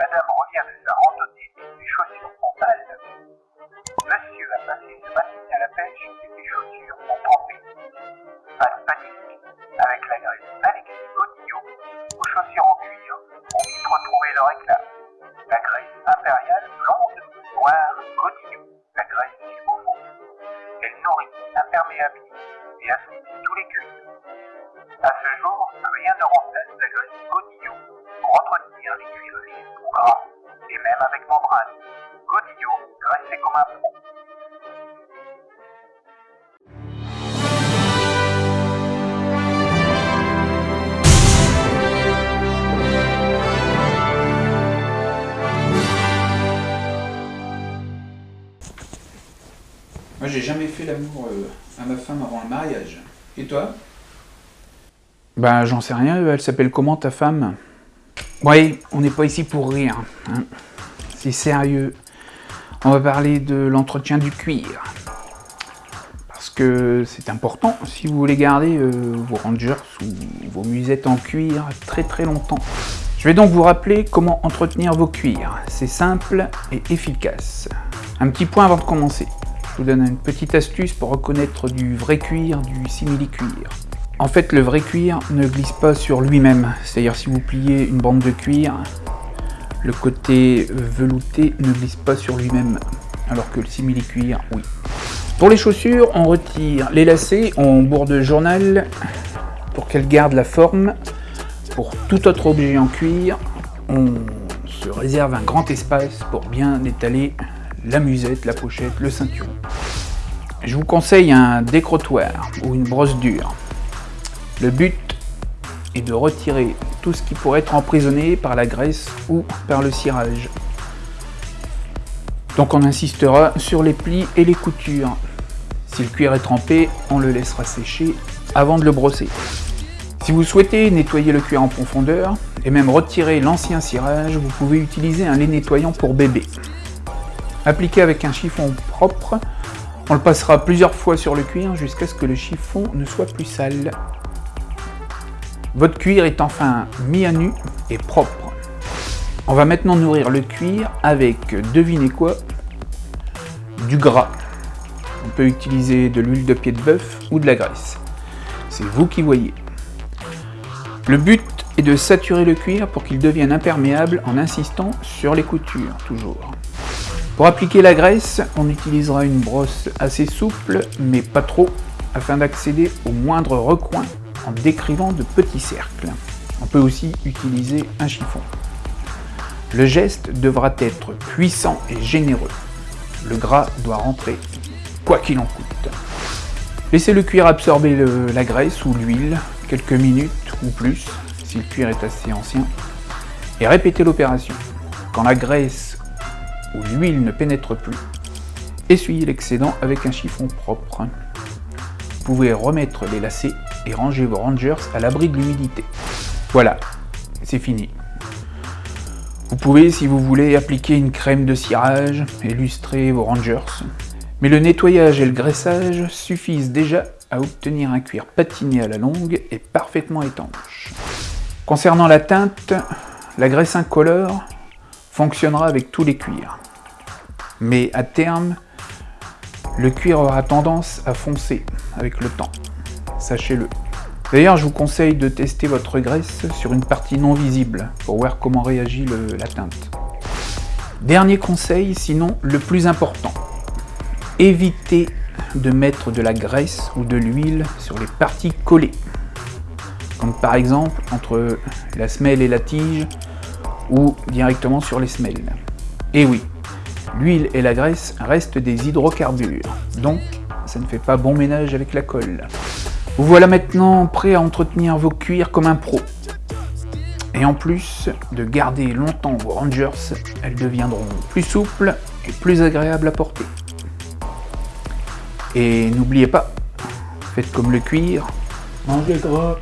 Madame revient de sa randonnée et ses chaussures sont sales. Monsieur a passé sa matinée à la pêche et ses chaussures ont trempé. Pas de panique. Avec la graisse Alexis Godillot, aux chaussures en cuir, on vite retrouver leur éclat. La graisse impériale blonde, noire, Godillot. La graisse jusqu'au fond. Elle nourrit, imperméabilise et assouplit tous les cuirs. À ce jour, rien ne remplace la graisse même avec membrane. Godillot, graissé comme un pro. Moi, j'ai jamais fait l'amour euh, à ma femme avant le mariage. Et toi? Ben, j'en sais rien, elle s'appelle comment ta femme? Oui, on n'est pas ici pour rire. hein. C'est sérieux. On va parler de l'entretien du cuir. Parce que c'est important si vous voulez garder euh, vos rangers ou vos musettes en cuir très très longtemps. Je vais donc vous rappeler comment entretenir vos cuirs. C'est simple et efficace. Un petit point avant de commencer. Je vous donne une petite astuce pour reconnaître du vrai cuir du simili-cuir. En fait, le vrai cuir ne glisse pas sur lui-même. C'est-à-dire si vous pliez une bande de cuir, le côté velouté ne glisse pas sur lui-même. Alors que le simili-cuir, oui. Pour les chaussures, on retire les lacets, on bourre journal pour qu'elles gardent la forme. Pour tout autre objet en cuir, on se réserve un grand espace pour bien étaler la musette, la pochette, le ceinturon. Je vous conseille un décrotoir ou une brosse dure. Le but est de retirer tout ce qui pourrait être emprisonné par la graisse ou par le cirage. Donc on insistera sur les plis et les coutures. Si le cuir est trempé, on le laissera sécher avant de le brosser. Si vous souhaitez nettoyer le cuir en profondeur et même retirer l'ancien cirage, vous pouvez utiliser un lait nettoyant pour bébé. Appliqué avec un chiffon propre, on le passera plusieurs fois sur le cuir jusqu'à ce que le chiffon ne soit plus sale. Votre cuir est enfin mis à nu et propre. On va maintenant nourrir le cuir avec, devinez quoi, du gras. On peut utiliser de l'huile de pied de bœuf ou de la graisse. C'est vous qui voyez. Le but est de saturer le cuir pour qu'il devienne imperméable en insistant sur les coutures, toujours. Pour appliquer la graisse, on utilisera une brosse assez souple, mais pas trop, afin d'accéder au moindre recoin en décrivant de petits cercles. On peut aussi utiliser un chiffon. Le geste devra être puissant et généreux. Le gras doit rentrer, quoi qu'il en coûte. Laissez le cuir absorber la graisse ou l'huile quelques minutes ou plus, si le cuir est assez ancien, et répétez l'opération. Quand la graisse ou l'huile ne pénètre plus, essuyez l'excédent avec un chiffon propre. Remettre les lacets et ranger vos rangers à l'abri de l'humidité. Voilà, c'est fini. Vous pouvez, si vous voulez, appliquer une crème de cirage et lustrer vos rangers. Mais le nettoyage et le graissage suffisent déjà à obtenir un cuir patiné à la longue et parfaitement étanche. Concernant la teinte, la graisse incolore fonctionnera avec tous les cuirs. Mais à terme, le cuir aura tendance à foncer avec le temps. Sachez-le. D'ailleurs, je vous conseille de tester votre graisse sur une partie non visible pour voir comment réagit la teinte. Dernier conseil, sinon le plus important. Évitez de mettre de la graisse ou de l'huile sur les parties collées. Comme par exemple entre la semelle et la tige ou directement sur les semelles. Et oui, l'huile et la graisse restent des hydrocarbures, donc ça ne fait pas bon ménage avec la colle. Vous voilà maintenant prêt à entretenir vos cuirs comme un pro. Et en plus de garder longtemps vos rangers, elles deviendront plus souples et plus agréables à porter. Et n'oubliez pas, faites comme le cuir, mangez gras.